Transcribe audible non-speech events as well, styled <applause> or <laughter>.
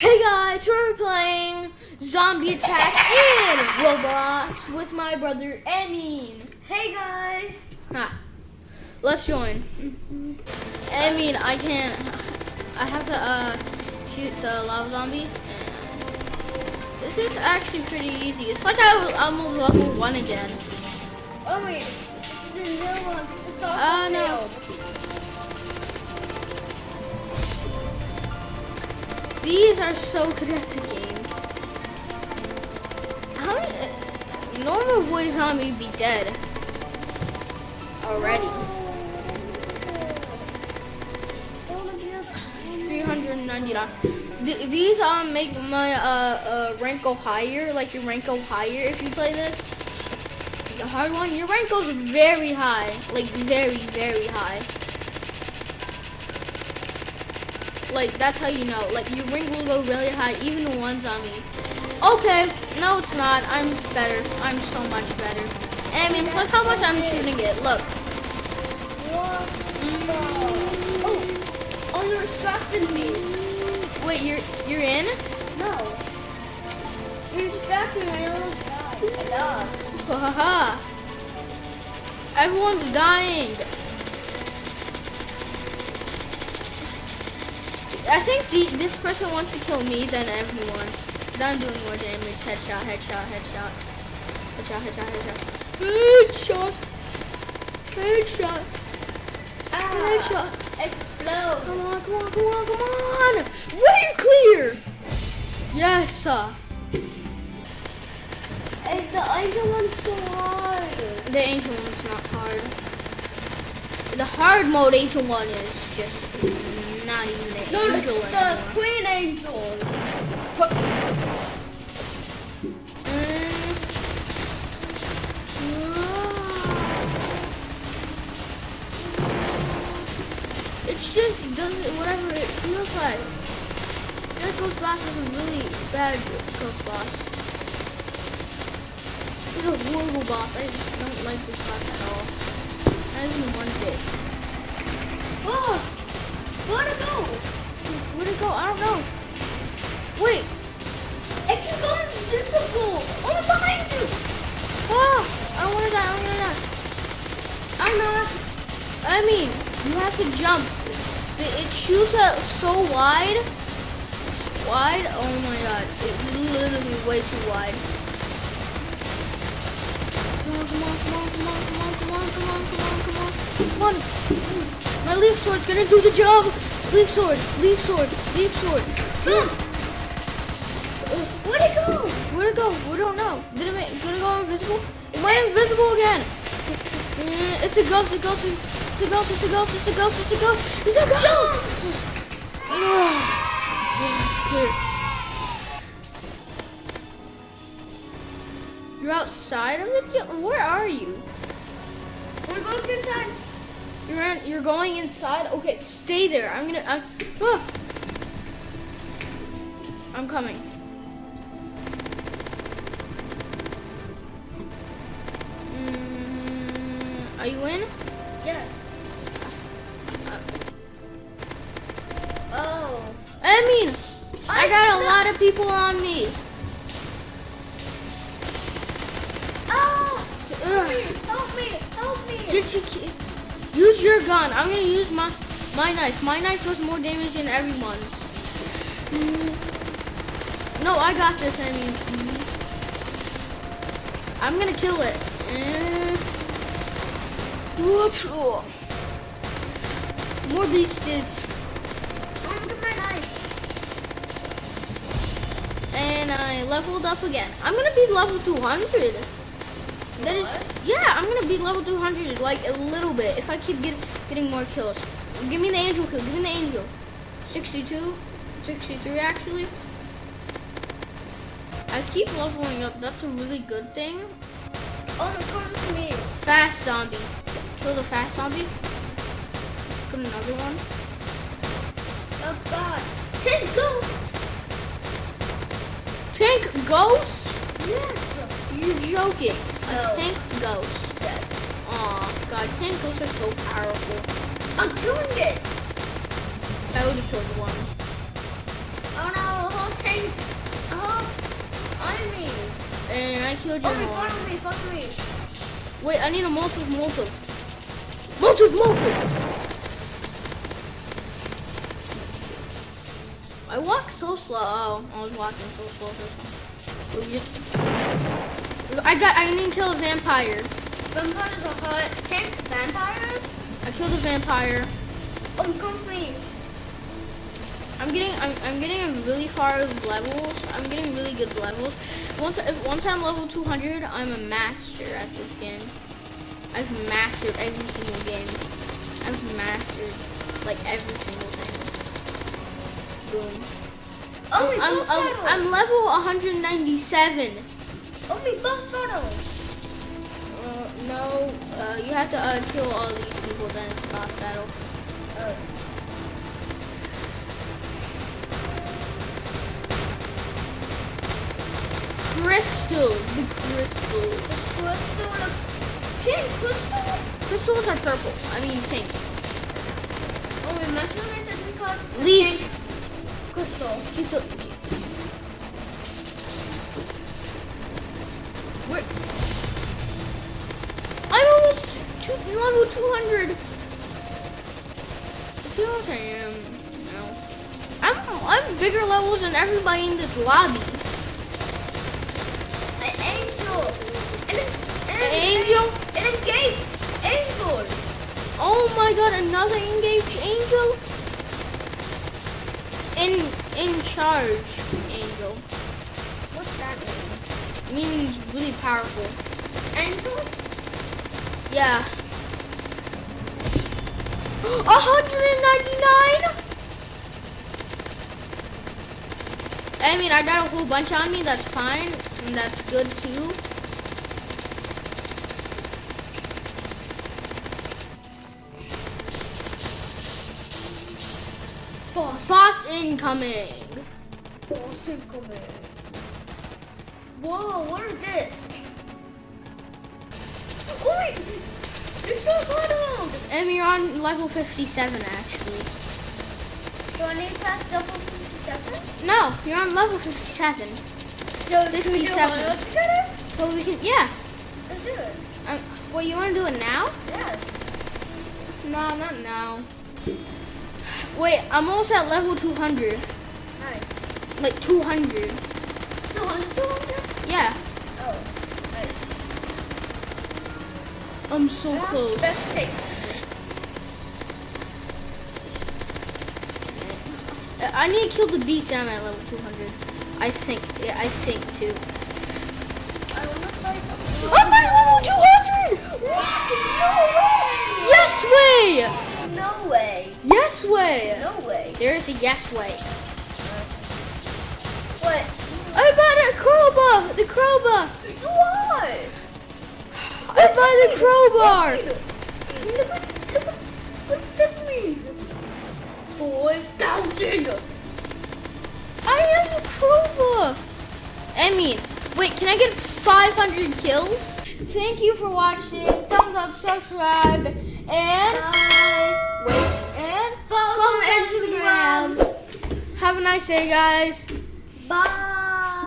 Hey guys, we're playing Zombie Attack in Roblox with my brother Emin. Hey guys! Ha. Let's join. Emin, I can't. I have to uh, shoot the lava zombie. This is actually pretty easy. It's like I was almost level one again. Oh wait, the new one. Soft Uh, no. These are so good at the game. How many? Normal voice zombie be dead already. Three hundred ninety nine. Th- these um make my uh, uh rank go higher. Like your rank go higher if you play this. The hard one, your rank goes very high. Like very very high. Like that's how you know. Like your rank will go really high, even in one zombie. Okay, no, it's not. I'm better. I'm so much better. I mean, look how much I'm shooting it. Look. Mm. Oh, oh, you distracted me. Wait, you're you're in? No. You distracted me. I almost died. I lost. Haha. Everyone's dying. I think the, this person wants to kill me than everyone. I'm doing more damage. Headshot, headshot, headshot. Headshot, headshot, headshot. Headshot. Headshot. Ah, Headshot. explode. Come on, come on, come on, come on. Way clear. Yes. uh, Hey, the angel one's so hard. The angel one's not hard. The hard mode angel one is just not even an No, the, angel the anymore. queen angel. Mm. It's just does it whatever it feels like. Ghost Boss is a really bad Ghost Boss. He's a horrible boss. I just don't like this boss at all. Not even one bit. Oh! Where'd it go? Where'd it go? I don't know. Wait! It can go invisible. Oh, behind you. Ah! I don't wanna die, I don't wanna die. I'm not. I mean, you have to jump. It, it shoots out so wide. Wide? Oh my god. It's literally way too wide. Come on, come on, come on, come on, come on, come on, come on, come on, come on. Come on. My leaf sword's gonna do the job. Leaf sword, leaf sword, leaf sword. Where'd it go? Where'd it go? We don't know. Did it, make, did it go invisible? It went invisible again. Eh, It's a ghost, a ghost, it's a ghost, it's a ghost, it's a ghost, it's a ghost, it's a ghost. Ah, yes, clear. You're outside of the gym? Where are you? We're to inside. You're in, you're going inside? Okay, stay there. I'm gonna. I'm, ah. I'm coming. Mm, are you in? Yeah. Oh. I mean, I I got a lot of people on me. Oh. Help me. Help me. Help me. Did you ki- use your gun? I'm gonna use my my knife. My knife does more damage than everyone's. No, I got this. I mean. I'm gonna kill it. Eh. What? Oh. More beasties. I'm with my knife. And I leveled up again. I'm gonna be level 200. That is, yeah, I'm gonna be level 200 like a little bit if I keep get, getting more kills. Give me the angel kill. Give me the angel. 62, 63 actually. I keep leveling up. That's a really good thing. Oh, it's coming to me. Fast zombie. Kill the fast zombie. Got another one. Oh God. Ten ghosts. Tank ghost? Yes. You're joking oh tank ghost. Yes. Aw, god, tank ghosts are so powerful. I'm doing it! I would have killed one. Oh no, a whole tank, a whole army. And I killed you. Oh, follow me, Fuck me. Wait, I need a molotov, molotov. Molotov, molotov! I walk so slow. Oh, I was walking so slow. I got. I need to kill a vampire. Vampires are hot. Tank vampires? I killed a vampire. Oh, come to me. I'm getting. I'm, I'm getting a really far levels. I'm getting really good levels. Once if, once I'm level 200, I'm a master at this game. I've mastered every single game. I've mastered like every single thing. Boom. Oh, I'm, I'm. I'm level 197. Oh, me, boss battle. Uh, no, uh, you have to uh, kill all these people, then it's boss battle. Oh. Crystal, the crystal. The Crystal looks... Tank crystal? Crystals are purple. I mean pink. Oh, my are just called... Tank crystal. Crystal. Where? I'm almost two, level 200. See what I am um, now? I'm I'm bigger levels than everybody in this lobby. An angel. An, and An angel? An engaged angel. Oh my god, another engaged angel? In in charge angel. What's that mean? Really powerful. Angel? Yeah. <gasps> 199? I mean, I got a whole bunch on me, that's fine, and that's good too. Boss incoming. Boss incoming. Whoa, what is this? Oh wait! It's so good! And you're on level 57 actually. Do I need past double 57? No, you're on level 57. So, can we 57. together? So we can, yeah. Let's do it. Um, well, you want to do it now? Yes. No, not now. Wait, I'm almost at level 200. Nice. Like 200. 200, 200? Yeah, Oh. I'm so That's close. Best take. I need to kill the beast and I'm at level 200. I think, yeah, I think too. I want to fight the I'm at level 200! What? No way! Yes way! No way. Yes way! No way. There is a yes way. What? I bought a crowbar! The crowbar! Why? I bought the crowbar! What, look what, what this means. 4,000. I have the crowbar! I mean, wait, can I get 500 kills? Thank you for watching. Thumbs up, subscribe, and Bye. wait, and Follow follow on Instagram. Have a nice day, guys. Bye.